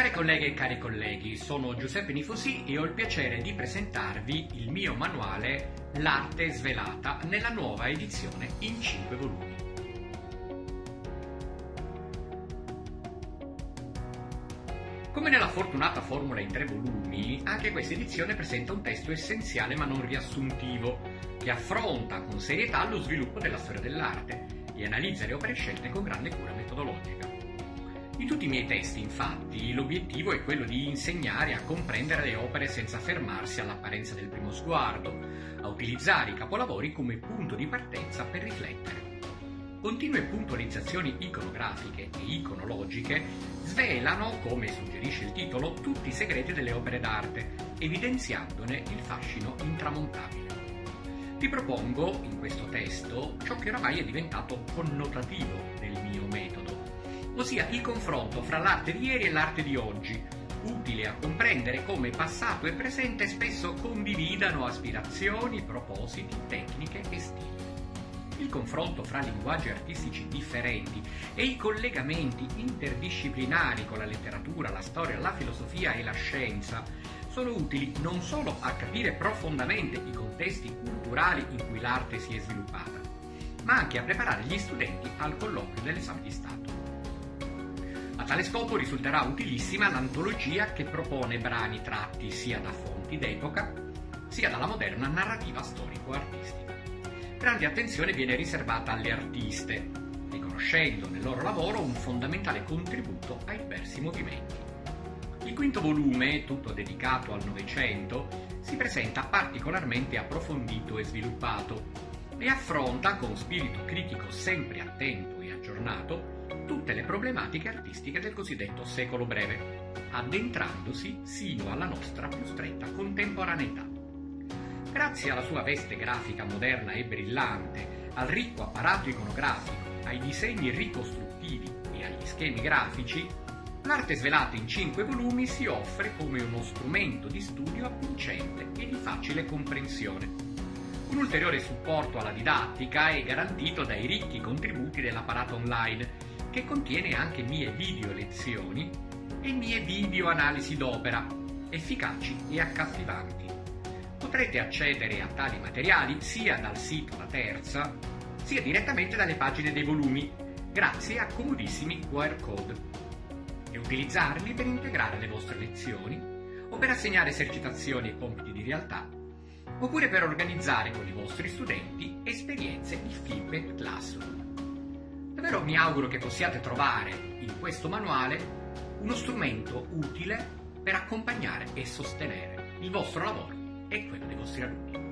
Care colleghe e cari colleghi, sono Giuseppe Nifosi e ho il piacere di presentarvi il mio manuale L'arte svelata nella nuova edizione in 5 volumi. Come nella fortunata formula in tre volumi, anche questa edizione presenta un testo essenziale ma non riassuntivo, che affronta con serietà lo sviluppo della storia dell'arte e analizza le opere scelte con grande cura metodologica. In tutti i miei testi, infatti, l'obiettivo è quello di insegnare a comprendere le opere senza fermarsi all'apparenza del primo sguardo, a utilizzare i capolavori come punto di partenza per riflettere. Continue puntualizzazioni iconografiche e iconologiche svelano, come suggerisce il titolo, tutti i segreti delle opere d'arte, evidenziandone il fascino intramontabile. Vi propongo in questo testo ciò che oramai è diventato connotativo del mio metodo, ossia il confronto fra l'arte di ieri e l'arte di oggi, utile a comprendere come passato e presente spesso condividano aspirazioni, propositi, tecniche e stili. Il confronto fra linguaggi artistici differenti e i collegamenti interdisciplinari con la letteratura, la storia, la filosofia e la scienza sono utili non solo a capire profondamente i contesti culturali in cui l'arte si è sviluppata, ma anche a preparare gli studenti al colloquio dell'esame di Stato. A tale scopo risulterà utilissima l'antologia che propone brani tratti sia da fonti d'epoca, sia dalla moderna narrativa storico-artistica. Grande attenzione viene riservata alle artiste, riconoscendo nel loro lavoro un fondamentale contributo ai diversi movimenti. Il quinto volume, tutto dedicato al Novecento, si presenta particolarmente approfondito e sviluppato e affronta con spirito critico sempre attento e aggiornato tutte le problematiche artistiche del cosiddetto secolo breve, addentrandosi sino alla nostra più stretta contemporaneità. Grazie alla sua veste grafica moderna e brillante, al ricco apparato iconografico, ai disegni ricostruttivi e agli schemi grafici, l'arte svelata in cinque volumi si offre come uno strumento di studio avvincente e di facile comprensione. Un ulteriore supporto alla didattica è garantito dai ricchi contributi dell'apparato online, che contiene anche mie video lezioni e mie video analisi d'opera, efficaci e accattivanti. Potrete accedere a tali materiali sia dal sito La Terza, sia direttamente dalle pagine dei volumi, grazie a comodissimi QR code, e utilizzarli per integrare le vostre lezioni o per assegnare esercitazioni e compiti di realtà, oppure per organizzare con i vostri studenti esperienze di feedback classroom. Davvero mi auguro che possiate trovare in questo manuale uno strumento utile per accompagnare e sostenere il vostro lavoro e quello dei vostri alunni.